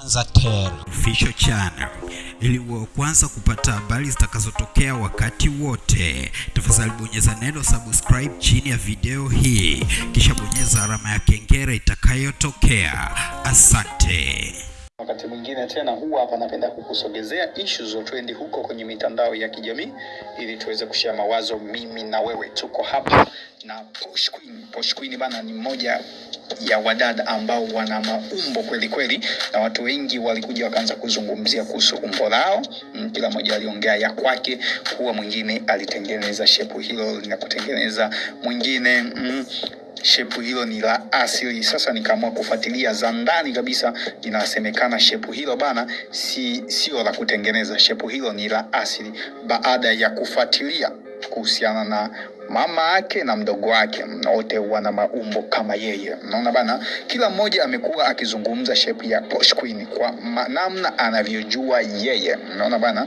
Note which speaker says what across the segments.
Speaker 1: Tanzatel
Speaker 2: Official Channel ili uwe kwanza kupata habari zitakazotokea wakati wote. Tafadhali bonyeza neno subscribe chini ya video hii, kisha bonyeza alama ya kengele itakayotokea. Asante.
Speaker 3: Wakati mwingine tena huwa hapa napenda kukusogezea ishu za trendi huko kwenye mitandao ya kijamii ili tuweze kushare mawazo mimi na wewe. Tuko hapa na Posh Queen. Posh Queen bana ni mmoja ya wadada ambao wana maumbo kweli kweli, na watu wengi walikuja wakaanza kuzungumzia kuhusu umbo lao. Mm, Kila mmoja aliongea ya kwake, kuwa mwingine alitengeneza shepu hilo na kutengeneza mwingine mm, shepu hilo ni la asili. Sasa nikaamua kufuatilia za ndani kabisa, inasemekana shepu hilo bana si sio la kutengeneza, shepu hilo ni la asili, baada ya kufuatilia kuhusiana na mama yake na mdogo wake, wote wana maumbo kama yeye. Naona bana, kila mmoja amekuwa akizungumza shape ya Posh Queen kwa namna anavyojua yeye. Naona bana,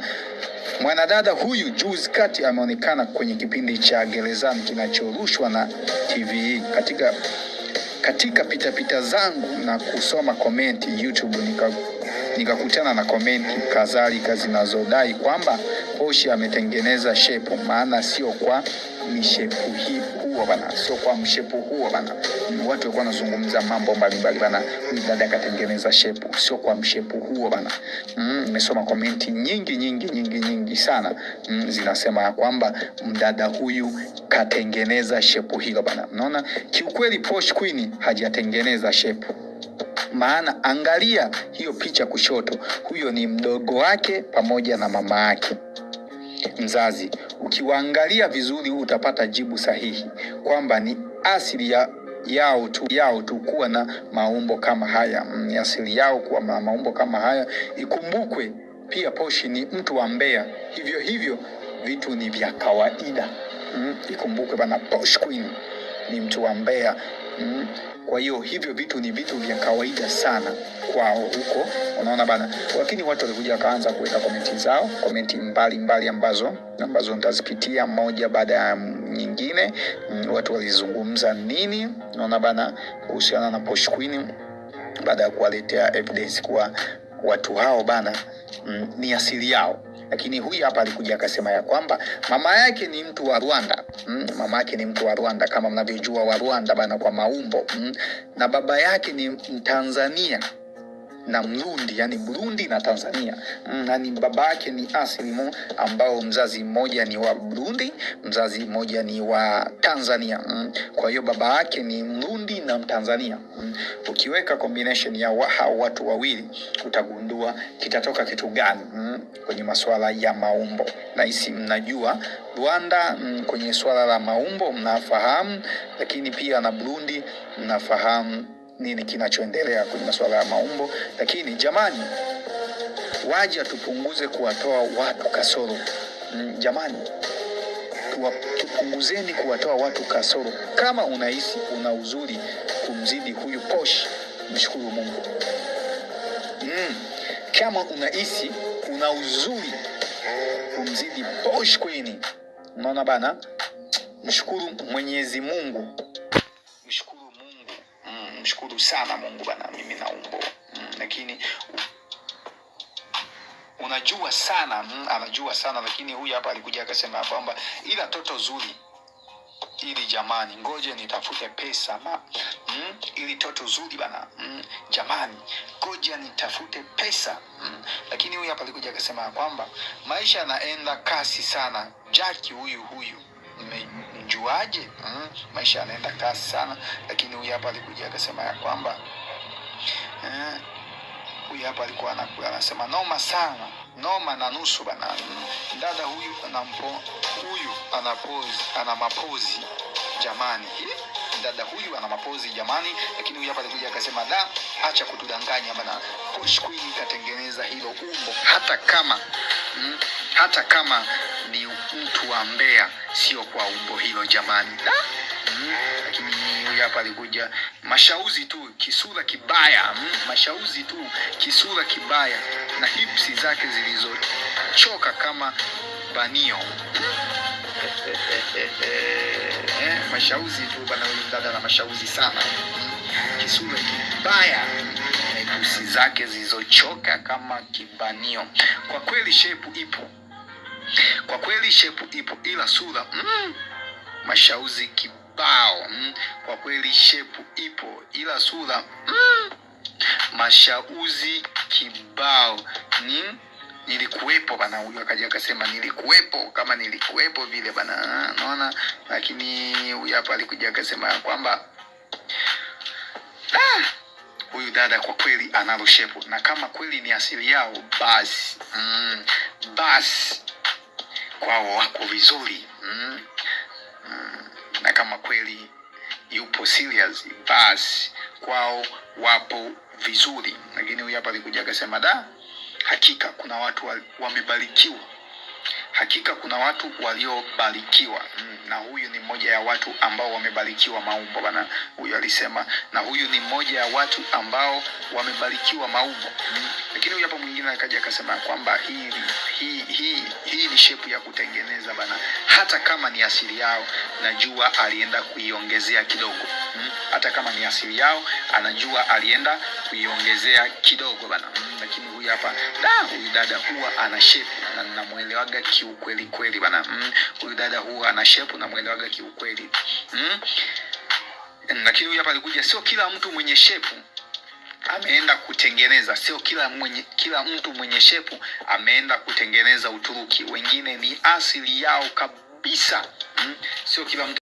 Speaker 3: Mwanadada huyu juzi kati ameonekana kwenye kipindi cha Gerezani kinachorushwa na TV katika katika pitapita zangu na kusoma komenti YouTube nika nikakutana na komenti kadhalika zinazodai kwamba Poshi ametengeneza shepu, maana sio kwa mishepu hii huo bana, sio kwa mshepu huo bana. Mm, Watu walikuwa wanazungumza mambo mbalimbali bana, huyu dada akatengeneza shepu, sio kwa mshepu huo bana. Nimesoma Mm, komenti nyingi nyingi nyingi nyingi sana mm, zinasema ya kwamba mdada huyu katengeneza shepu hilo bana. Unaona, kiukweli Posh Queen hajatengeneza shepu maana angalia hiyo picha kushoto, huyo ni mdogo wake pamoja na mama yake mzazi. Ukiwaangalia vizuri, utapata jibu sahihi kwamba ni asili ya yao tu yao tu kuwa na maumbo kama haya Mm, ni asili yao kuwa na maumbo kama haya. Ikumbukwe pia Poshi ni mtu wa Mbeya, hivyo hivyo vitu ni vya kawaida. Mm, ikumbukwe bana, Posh Queen ni mtu wa Mbeya. Mm, kwa hiyo hivyo vitu ni vitu vya kawaida sana kwao huko, unaona bana. Lakini watu walikuja wakaanza kuweka komenti zao, komenti mbalimbali ambazo ambazo nitazipitia moja baada ya nyingine. Mm, watu walizungumza nini, unaona bana, kuhusiana na Posh Queen baada ya kuwaletea evidence kuwa watu hao bana mm, ni asili yao lakini huyu hapa alikuja akasema ya kwamba mama yake ni mtu wa Rwanda mm, mama yake ni mtu wa Rwanda kama mnavyojua wa Rwanda bana kwa maumbo mm, na baba yake ni Mtanzania na Mrundi, yani Burundi na Tanzania mm, na ni baba yake ni asili ambao mzazi mmoja ni wa Burundi, mzazi mmoja ni wa Tanzania mm. Kwa hiyo baba yake ni Mrundi na Mtanzania mm. Ukiweka combination ya hao watu wawili utagundua kitatoka kitu gani. Kwenye masuala ya maumbo, nahisi mnajua Rwanda kwenye suala la maumbo mnafahamu, lakini pia na Burundi mnafahamu nini kinachoendelea kwenye masuala ya maumbo. Lakini jamani, waja tupunguze kuwatoa watu kasoro mm, jamani tupunguzeni kuwatoa watu kasoro. Kama unahisi una uzuri kumzidi huyu Posh, mshukuru Mungu mm. Kama unahisi una uzuri kumzidi Posh kwini unaona bana, mshukuru Mwenyezi Mungu mshukuru mm, mshukuru sana Mungu bana, mimi naumbo mm, lakini unajua sana mm, anajua sana lakini huyu hapa alikuja akasema kwamba ila toto zuri ili jamani, ngoje nitafute pesa ma, mm, ili toto zuri bana mm, jamani, ngoja nitafute pesa mm. Lakini huyu hapa alikuja akasema kwamba maisha yanaenda kasi sana. Jaki huyu huyu nimemjuaje? mm, maisha yanaenda kasi sana, lakini huyu hapa alikuja akasema ya kwamba eh, huyu hapa alikuwa anakuwa anasema noma sana. Noma na nusu bana. Dada huyu anampo huyu anapozi, ana mapozi jamani. Dada huyu ana mapozi jamani. Lakini huyu hapa alikuja akasema da acha kutudanganya bana. Posh Queen katengeneza hilo umbo. Hata kama mm, hata kama ni mtu wa Mbeya sio kwa umbo hilo jamani. Mm, lakini huyu hapa alikuja mashauzi tu kisura kibaya. Mm, mashauzi tu kisura kibaya. Na hipsi zake zilizochoka kama banio. Eh, mashauzi tu bana huyu dada na mashauzi sana. Mm, kisura kibaya. Hipsi zake zilizochoka kama kibanio. Kwa kweli shepu ipo, kwa kweli shepu ipo, ila sura mm, mashauzi kibao mm. Kwa kweli shepu ipo, ila sura mm, mashauzi kibao ni nilikuwepo bana. Huyu akaja akasema nilikuwepo, kama nilikuwepo vile bana, naona. Lakini huyu hapa alikuja akasema kwamba ah, huyu dada kwa kweli analo shepu, na kama kweli ni asili yao basi mm, basi kwao wako vizuri. Mm, mm, na kama kweli yupo serious basi kwao wapo vizuri. Lakini huyu hapa alikuja akasema da, hakika kuna watu wa- wamebarikiwa hakika kuna watu waliobarikiwa mm, na huyu ni mmoja ya watu ambao wamebarikiwa maumbo bana huyu alisema na huyu ni mmoja ya watu ambao wamebarikiwa maumbo mm. lakini huyu hapa mwingine akaja akasema kwamba hii hii hii hii ni shepu ya kutengeneza bana hata kama ni asili yao najua alienda kuiongezea kidogo mm. hata kama ni asili yao anajua alienda kuiongezea kidogo bana mm. lakini huyu hapa da huyu dada huwa ana shepu na namwelewaga kiukweli kweli bana mm. huyu dada huwa ana shepu namwelewaga kiukweli mm. lakini huyu hapa alikuja sio kila mtu mwenye shepu ameenda kutengeneza sio kila mwenye kila mtu mwenye shepu ameenda kutengeneza uturuki wengine ni asili yao kabisa mm. sio kila mtu